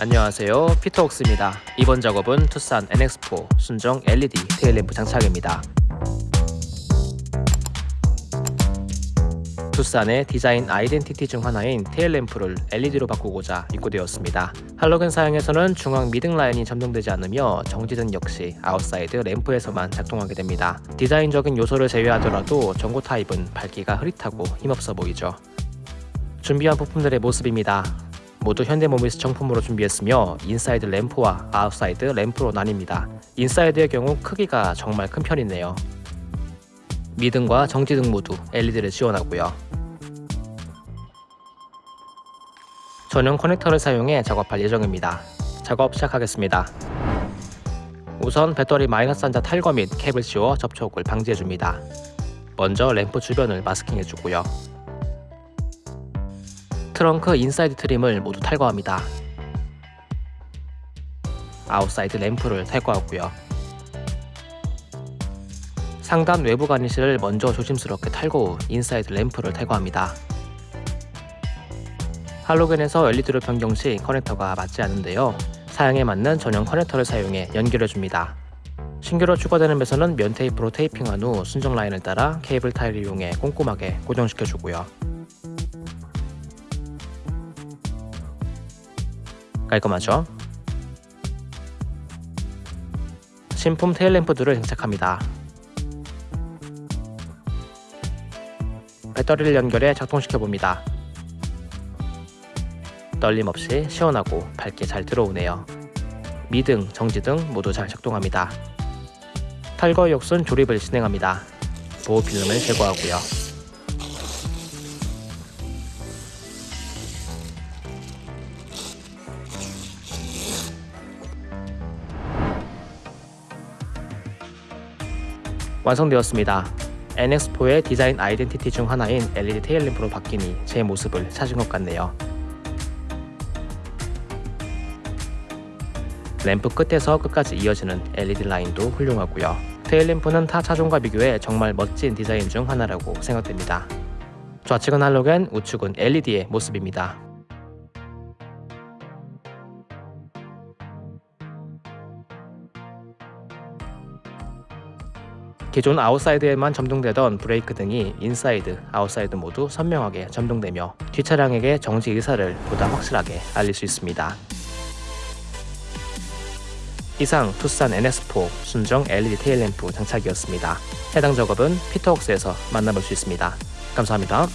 안녕하세요. 피터웍스입니다. 이번 작업은 투싼 NX4 순정 LED tail lamp 장착입니다. 투싼의 디자인 아이덴티티 중 하나인 tail lamp를 LED로 바꾸고자 입고되었습니다. 할로겐 사양에서는 중앙 미등 라인이 점등되지 않으며 정지등 역시 아웃사이드 램프에서만 작동하게 됩니다. 디자인적인 요소를 제외하더라도 전구 타입은 밝기가 흐릿하고 힘없어 보이죠. 준비한 부품들의 모습입니다 모두 현대모비스 정품으로 준비했으며 인사이드 램프와 아웃사이드 램프로 나뉩니다. 인사이드의 경우 크기가 정말 큰 편이네요. 미등과 정지등 모두 LED를 지원하고요. 전용 커넥터를 사용해 작업할 예정입니다. 작업 시작하겠습니다. 우선 배터리 마이너스 단자 탈거 및 캡을 씌워 접촉을 방지해줍니다. 먼저 램프 주변을 마스킹해주고요. 트렁크 인사이드 trim을 모두 탈거합니다. 아웃사이드 램프를 탈거하고요. 상단 외부 garnish를 먼저 조심스럽게 탈거 후 인사이드 램프를 탈거합니다. 할로겐에서 LED로 변경 시 커넥터가 맞지 않는데요. 사양에 맞는 전용 커넥터를 사용해 연결해줍니다. 신규로 추가되는 배선은 면 테이프로 테이핑한 후 순정 라인을 따라 케이블 타일을 이용해 꼼꼼하게 고정시켜주고요. 깔끔하죠? 신품 테일램프들을 장착합니다. 배터리를 연결해 작동시켜봅니다. 떨림 없이 시원하고 밝게 잘 들어오네요. 미등, 정지등 모두 잘 작동합니다. 탈거 역순 조립을 진행합니다. 보호 필름을 제거하고요. 완성되었습니다. NX4의 디자인 아이덴티티 중 하나인 LED 테일램프로 바뀌니 제 모습을 찾은 것 같네요. 램프 끝에서 끝까지 이어지는 LED 라인도 훌륭하고요. tail lamp는 타 차종과 비교해 정말 멋진 디자인 중 하나라고 생각됩니다. 좌측은 할로겐, 우측은 LED의 모습입니다. 기존 아웃사이드에만 점등되던 브레이크 등이 인사이드, 아웃사이드 모두 선명하게 점등되며 뒷차량에게 정지 의사를 보다 확실하게 알릴 수 있습니다. 이상 투싼 NS4 순정 LED 테일램프 장착이었습니다. 해당 작업은 피터웍스에서 만나볼 수 있습니다. 감사합니다.